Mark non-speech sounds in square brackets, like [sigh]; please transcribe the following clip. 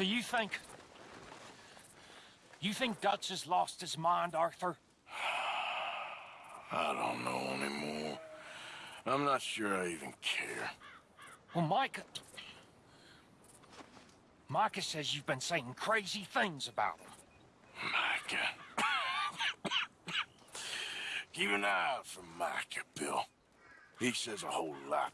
So you think... You think Dutch has lost his mind, Arthur? I don't know anymore. I'm not sure I even care. Well, Micah... Micah says you've been saying crazy things about him. Micah. [coughs] Keep an eye out for Micah, Bill. He says a whole lot.